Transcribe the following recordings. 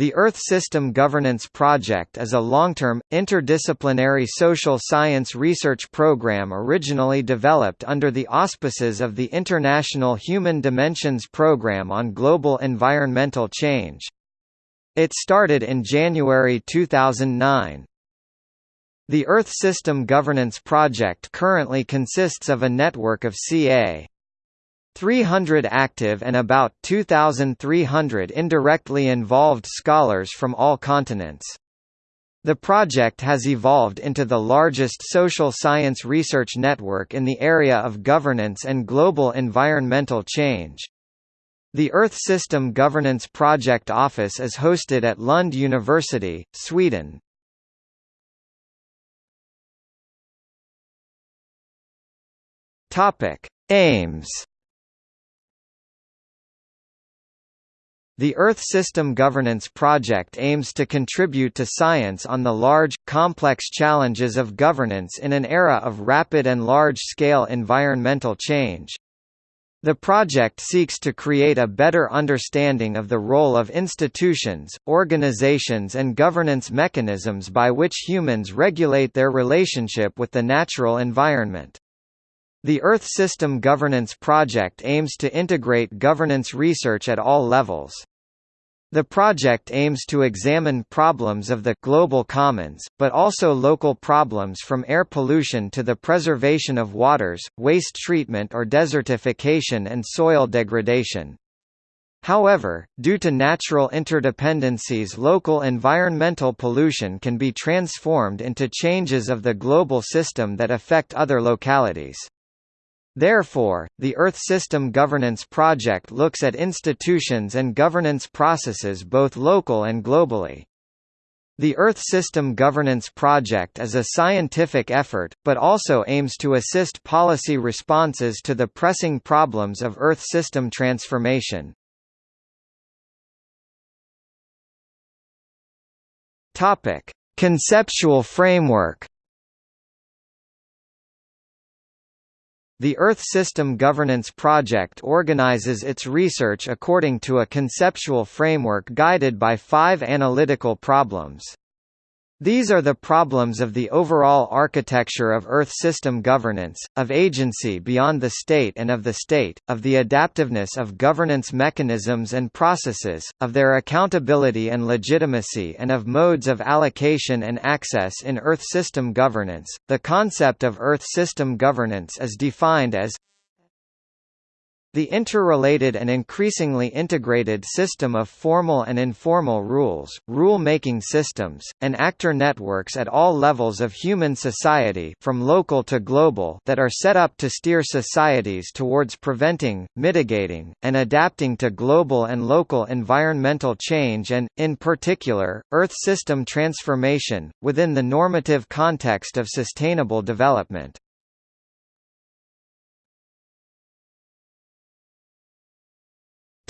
The Earth System Governance Project is a long-term, interdisciplinary social science research program originally developed under the auspices of the International Human Dimensions Programme on Global Environmental Change. It started in January 2009. The Earth System Governance Project currently consists of a network of ca. 300 active and about 2,300 indirectly involved scholars from all continents. The project has evolved into the largest social science research network in the area of governance and global environmental change. The Earth System Governance Project Office is hosted at Lund University, Sweden. Aims The Earth System Governance Project aims to contribute to science on the large, complex challenges of governance in an era of rapid and large-scale environmental change. The project seeks to create a better understanding of the role of institutions, organizations and governance mechanisms by which humans regulate their relationship with the natural environment. The Earth System Governance Project aims to integrate governance research at all levels. The project aims to examine problems of the global commons, but also local problems from air pollution to the preservation of waters, waste treatment or desertification and soil degradation. However, due to natural interdependencies local environmental pollution can be transformed into changes of the global system that affect other localities. Therefore, the Earth System Governance Project looks at institutions and governance processes both local and globally. The Earth System Governance Project is a scientific effort, but also aims to assist policy responses to the pressing problems of Earth system transformation. Conceptual framework The Earth System Governance Project organizes its research according to a conceptual framework guided by five analytical problems. These are the problems of the overall architecture of Earth system governance, of agency beyond the state and of the state, of the adaptiveness of governance mechanisms and processes, of their accountability and legitimacy and of modes of allocation and access in Earth system governance. The concept of Earth system governance is defined as the interrelated and increasingly integrated system of formal and informal rules, rule-making systems, and actor networks at all levels of human society from local to global that are set up to steer societies towards preventing, mitigating, and adapting to global and local environmental change and, in particular, Earth system transformation, within the normative context of sustainable development.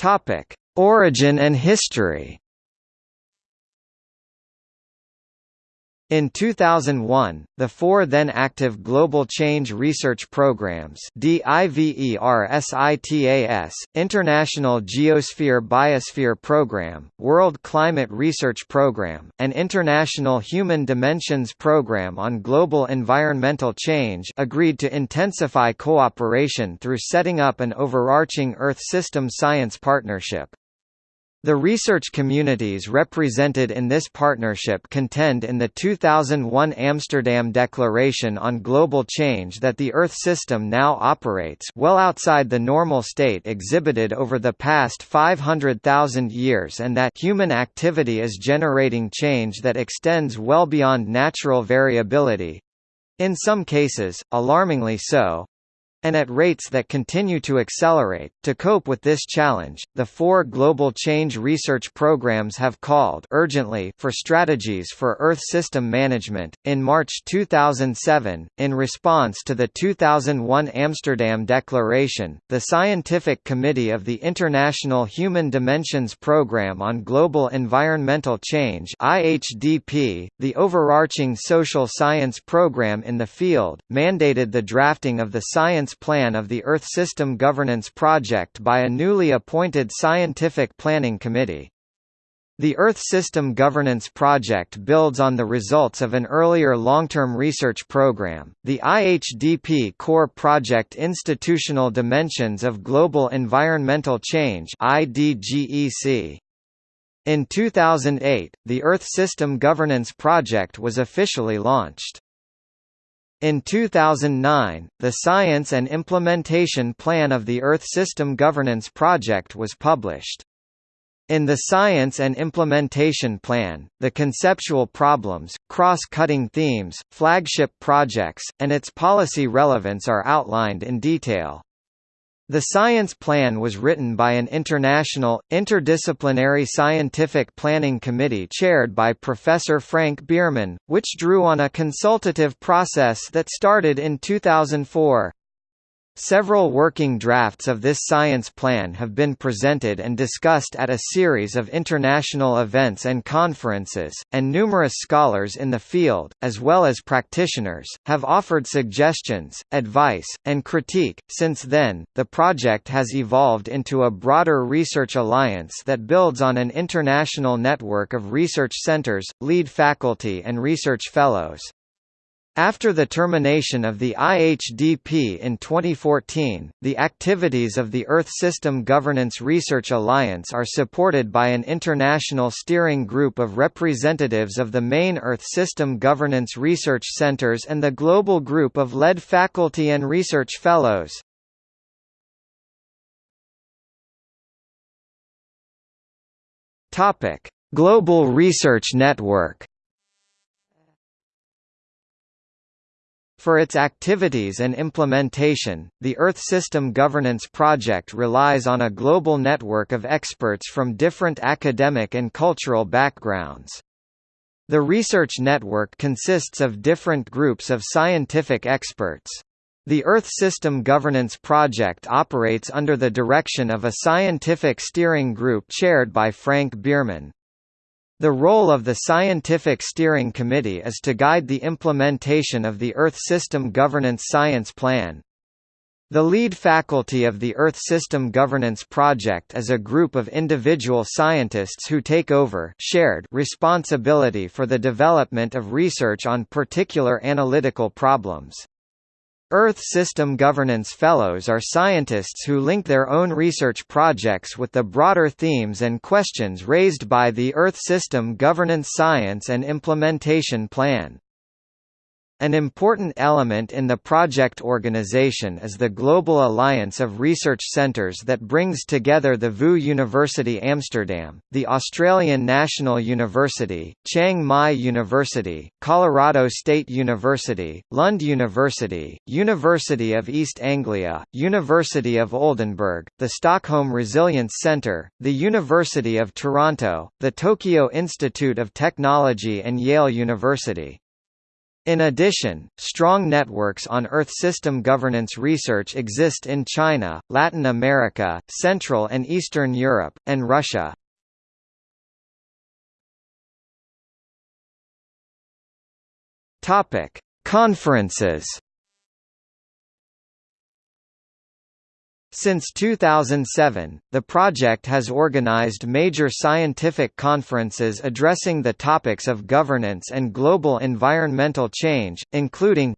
Topic: Origin and history. In 2001, the four then-active Global Change Research Programs DIVERSITAS, International Geosphere Biosphere Program, World Climate Research Program, and International Human Dimensions Program on Global Environmental Change agreed to intensify cooperation through setting up an overarching Earth System Science Partnership. The research communities represented in this partnership contend in the 2001 Amsterdam Declaration on Global Change that the Earth system now operates well outside the normal state exhibited over the past 500,000 years and that human activity is generating change that extends well beyond natural variability—in some cases, alarmingly so, and at rates that continue to accelerate. To cope with this challenge, the four global change research programs have called urgently for strategies for Earth system management. In March 2007, in response to the 2001 Amsterdam Declaration, the Scientific Committee of the International Human Dimensions Programme on Global Environmental Change (IHDP), the overarching social science program in the field, mandated the drafting of the Science Governance Plan of the Earth System Governance Project by a newly appointed Scientific Planning Committee. The Earth System Governance Project builds on the results of an earlier long-term research program, the IHDP Core Project Institutional Dimensions of Global Environmental Change. In 2008, the Earth System Governance Project was officially launched. In 2009, the Science and Implementation Plan of the Earth System Governance Project was published. In the Science and Implementation Plan, the conceptual problems, cross-cutting themes, flagship projects, and its policy relevance are outlined in detail. The science plan was written by an international, interdisciplinary scientific planning committee chaired by Professor Frank Biermann, which drew on a consultative process that started in 2004. Several working drafts of this science plan have been presented and discussed at a series of international events and conferences, and numerous scholars in the field, as well as practitioners, have offered suggestions, advice, and critique. Since then, the project has evolved into a broader research alliance that builds on an international network of research centers, lead faculty, and research fellows. After the termination of the IHDP in 2014, the activities of the Earth System Governance Research Alliance are supported by an international steering group of representatives of the main Earth System Governance Research Centers and the global group of lead faculty and research fellows. Global Research Network For its activities and implementation, the Earth System Governance Project relies on a global network of experts from different academic and cultural backgrounds. The research network consists of different groups of scientific experts. The Earth System Governance Project operates under the direction of a scientific steering group chaired by Frank Biermann. The role of the Scientific Steering Committee is to guide the implementation of the Earth System Governance Science Plan. The lead faculty of the Earth System Governance Project is a group of individual scientists who take over shared responsibility for the development of research on particular analytical problems. Earth System Governance Fellows are scientists who link their own research projects with the broader themes and questions raised by the Earth System Governance Science and Implementation Plan. An important element in the project organization is the Global Alliance of Research Centres that brings together the VU University Amsterdam, the Australian National University, Chiang Mai University, Colorado State University, Lund University, University of East Anglia, University of Oldenburg, the Stockholm Resilience Centre, the University of Toronto, the Tokyo Institute of Technology and Yale University. In addition, strong networks on Earth system governance research exist in China, Latin America, Central and Eastern Europe, and Russia. Conferences Since 2007, the project has organized major scientific conferences addressing the topics of governance and global environmental change, including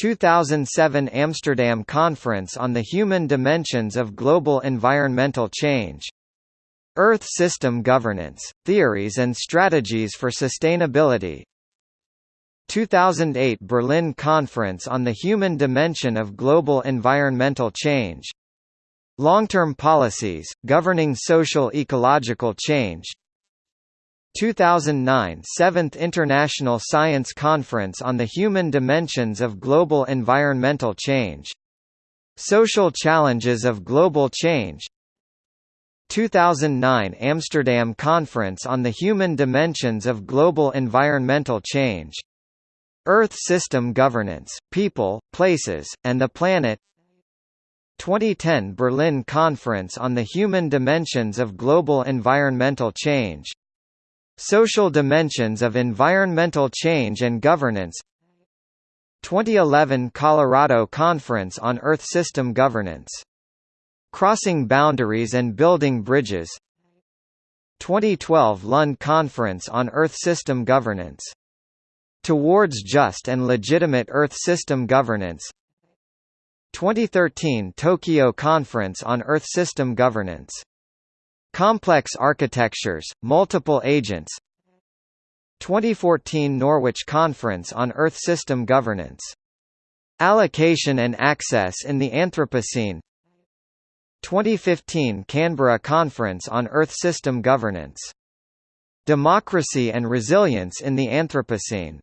2007 Amsterdam Conference on the Human Dimensions of Global Environmental Change Earth System Governance, Theories and Strategies for Sustainability 2008 Berlin Conference on the Human Dimension of Global Environmental Change. Long-term policies, governing social ecological change 2009 Seventh International Science Conference on the Human Dimensions of Global Environmental Change. Social Challenges of Global Change 2009 Amsterdam Conference on the Human Dimensions of Global Environmental Change Earth System Governance, People, Places, and the Planet. 2010 Berlin Conference on the Human Dimensions of Global Environmental Change. Social Dimensions of Environmental Change and Governance. 2011 Colorado Conference on Earth System Governance. Crossing Boundaries and Building Bridges. 2012 Lund Conference on Earth System Governance. Towards Just and Legitimate Earth System Governance 2013 Tokyo Conference on Earth System Governance. Complex Architectures, Multiple Agents 2014 Norwich Conference on Earth System Governance. Allocation and Access in the Anthropocene 2015 Canberra Conference on Earth System Governance. Democracy and Resilience in the Anthropocene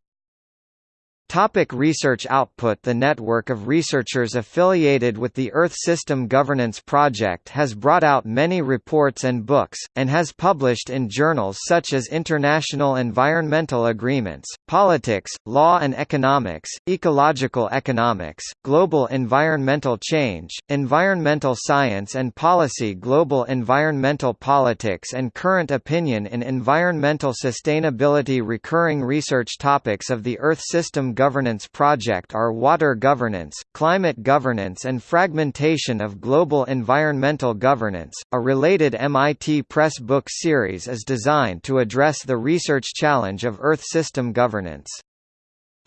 Topic research output. The network of researchers affiliated with the Earth System Governance Project has brought out many reports and books, and has published in journals such as International Environmental Agreements, Politics, Law and Economics, Ecological Economics, Global Environmental Change, Environmental Science and Policy Global Environmental Politics and Current Opinion in Environmental Sustainability Recurring research topics of the Earth System Governance Project are water governance, climate governance and fragmentation of global environmental governance. A related MIT Press book series is designed to address the research challenge of Earth system governance.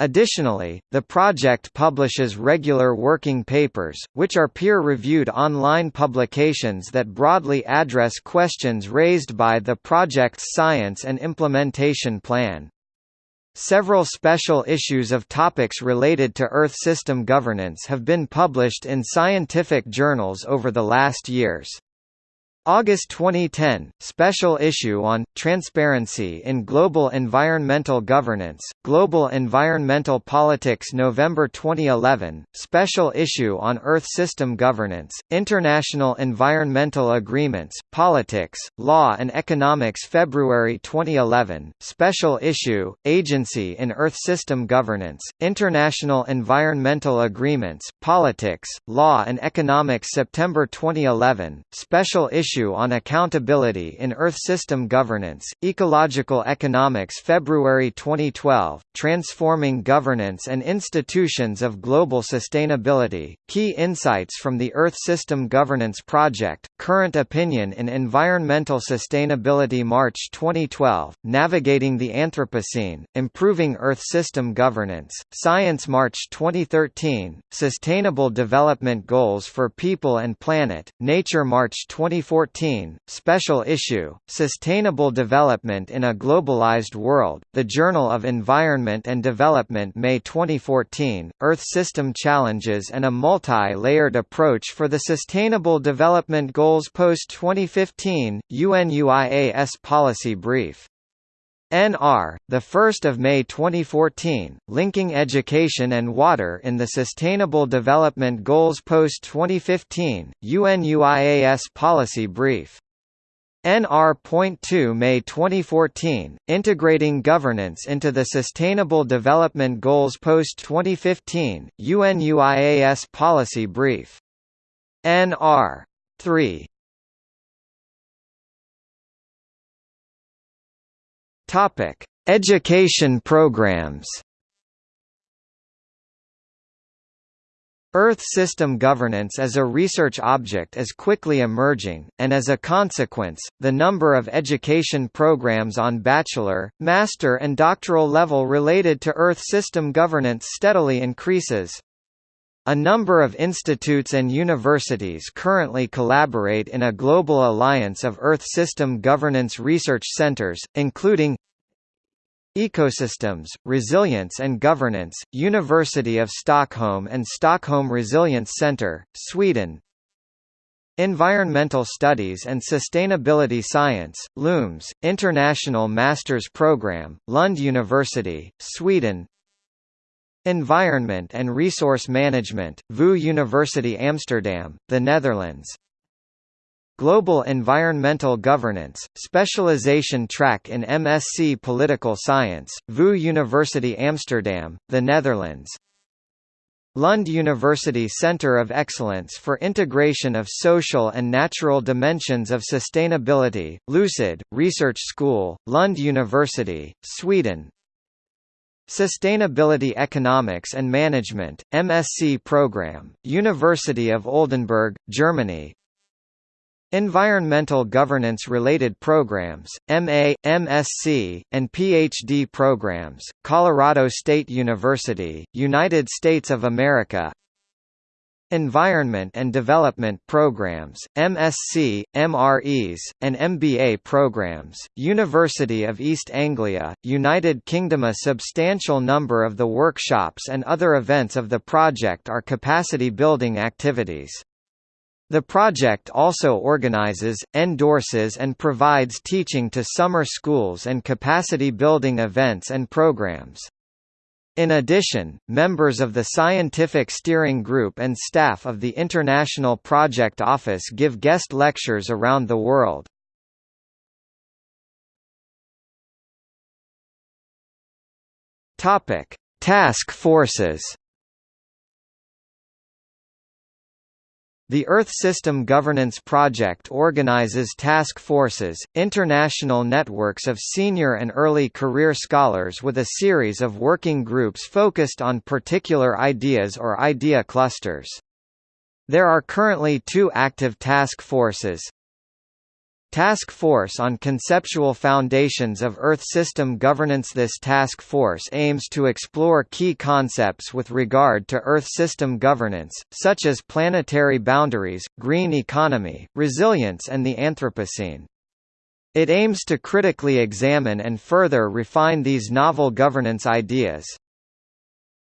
Additionally, the project publishes regular working papers, which are peer-reviewed online publications that broadly address questions raised by the project's science and implementation plan. Several special issues of topics related to Earth system governance have been published in scientific journals over the last years. August 2010, special issue on Transparency in Global Environmental Governance, Global Environmental Politics November 2011, special issue on Earth System Governance, International Environmental Agreements, Politics, Law and Economics February 2011, special issue, Agency in Earth System Governance, International Environmental Agreements, Politics, Law and Economics September 2011, special issue issue on accountability in Earth system governance, Ecological Economics February 2012, Transforming Governance and Institutions of Global Sustainability, Key Insights from the Earth System Governance Project, Current Opinion in Environmental Sustainability March 2012, Navigating the Anthropocene, Improving Earth System Governance, Science March 2013, Sustainable Development Goals for People and Planet, Nature March 2014 2014, special issue, Sustainable Development in a Globalized World, The Journal of Environment and Development May 2014, Earth System Challenges and a Multi-Layered Approach for the Sustainable Development Goals Post-2015, UNUIAS Policy Brief NR, 1 May 2014, Linking Education and Water in the Sustainable Development Goals Post-2015, UNUIAS Policy Brief. NR.2 May 2014, Integrating Governance into the Sustainable Development Goals Post-2015, UNUIAS Policy Brief. NR. 3. Topic: Education programs. Earth system governance as a research object is quickly emerging, and as a consequence, the number of education programs on bachelor, master and doctoral level related to Earth system governance steadily increases. A number of institutes and universities currently collaborate in a global alliance of Earth system governance research centers, including Ecosystems, Resilience and Governance, University of Stockholm and Stockholm Resilience Centre, Sweden. Environmental Studies and Sustainability Science, LUMES, International Masters Programme, Lund University, Sweden Environment and Resource Management, VU University Amsterdam, the Netherlands. Global Environmental Governance, Specialization Track in MSc Political Science, VU University Amsterdam, the Netherlands. Lund University Center of Excellence for Integration of Social and Natural Dimensions of Sustainability, Lucid, Research School, Lund University, Sweden Sustainability Economics and Management, MSc Program, University of Oldenburg, Germany. Environmental governance-related programs, MA, MSc, and PhD programs, Colorado State University, United States of America Environment and Development Programs, MSc, MREs, and MBA programs, University of East Anglia, United Kingdom A substantial number of the workshops and other events of the project are capacity-building activities. The project also organizes, endorses and provides teaching to summer schools and capacity-building events and programs. In addition, members of the Scientific Steering Group and staff of the International Project Office give guest lectures around the world. Task forces The Earth System Governance Project organizes task forces, international networks of senior and early career scholars with a series of working groups focused on particular ideas or idea clusters. There are currently two active task forces, Task Force on Conceptual Foundations of Earth System Governance This task force aims to explore key concepts with regard to Earth system governance, such as planetary boundaries, green economy, resilience and the Anthropocene. It aims to critically examine and further refine these novel governance ideas.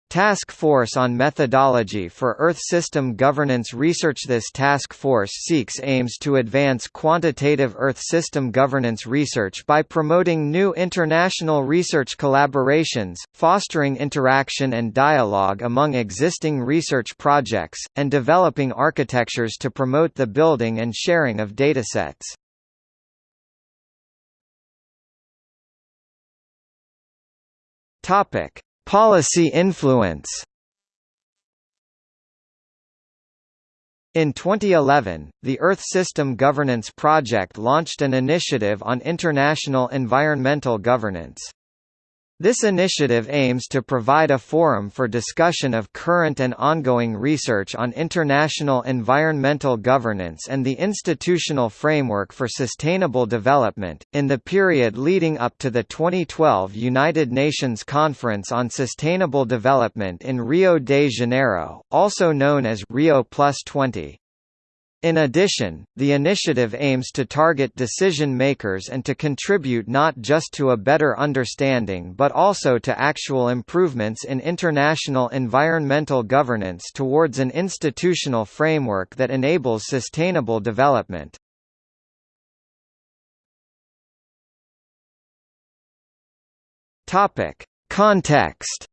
Task Force on Methodology for Earth System Governance Research This task force seeks aims to advance quantitative Earth system governance research by promoting new international research collaborations, fostering interaction and dialogue among existing research projects, and developing architectures to promote the building and sharing of datasets. Topic Policy influence In 2011, the Earth System Governance Project launched an initiative on international environmental governance. This initiative aims to provide a forum for discussion of current and ongoing research on international environmental governance and the institutional framework for sustainable development. In the period leading up to the 2012 United Nations Conference on Sustainable Development in Rio de Janeiro, also known as Rio Plus 20, in addition, the initiative aims to target decision makers and to contribute not just to a better understanding but also to actual improvements in international environmental governance towards an institutional framework that enables sustainable development. Context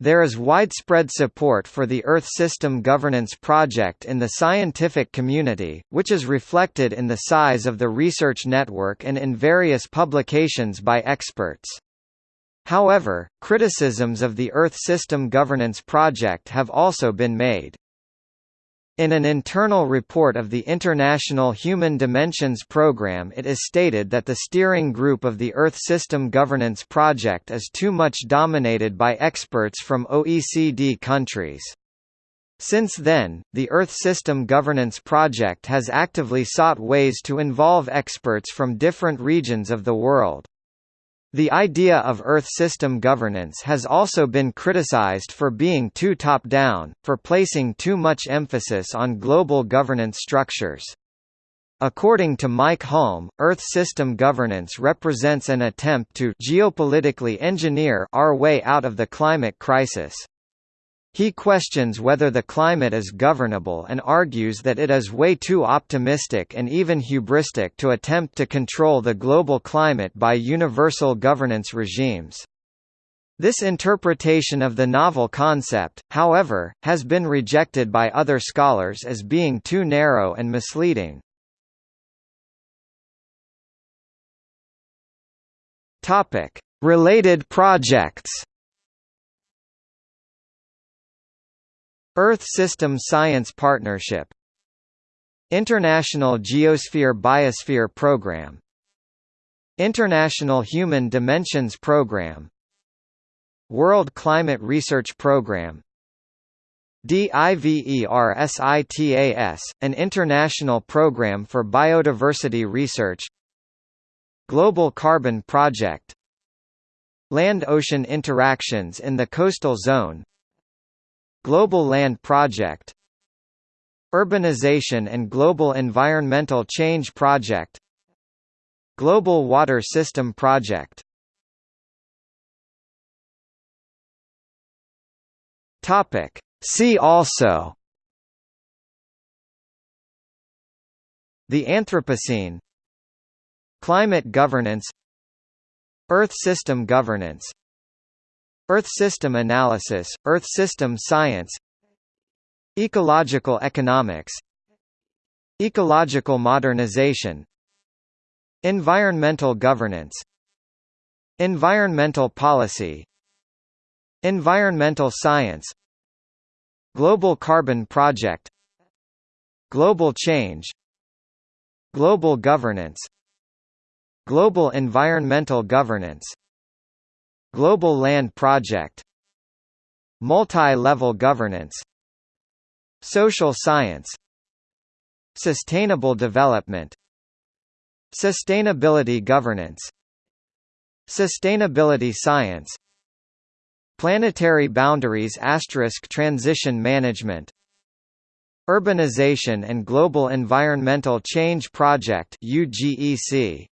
There is widespread support for the Earth System Governance Project in the scientific community, which is reflected in the size of the research network and in various publications by experts. However, criticisms of the Earth System Governance Project have also been made. In an internal report of the International Human Dimensions Programme it is stated that the steering group of the Earth System Governance Project is too much dominated by experts from OECD countries. Since then, the Earth System Governance Project has actively sought ways to involve experts from different regions of the world. The idea of Earth system governance has also been criticized for being too top-down, for placing too much emphasis on global governance structures. According to Mike Hulme, Earth system governance represents an attempt to geopolitically engineer our way out of the climate crisis. He questions whether the climate is governable and argues that it is way too optimistic and even hubristic to attempt to control the global climate by universal governance regimes. This interpretation of the novel concept, however, has been rejected by other scholars as being too narrow and misleading. Related projects Earth System Science Partnership International Geosphere Biosphere Program International Human Dimensions Program World Climate Research Program DIVERSITAS, an international program for biodiversity research Global Carbon Project Land-ocean interactions in the coastal zone Global Land Project Urbanization and Global Environmental Change Project Global Water System Project. Topic. See also The Anthropocene Climate governance Earth system governance Earth system analysis, Earth system science. Ecological economics. Ecological modernization. Environmental governance. Environmental policy. Environmental science. Global Carbon Project. Global Change. Global Governance. Global Environmental Governance Global Land Project Multi-level governance Social science Sustainable development Sustainability governance Sustainability science Planetary boundaries asterisk transition management Urbanization and Global Environmental Change Project UGEC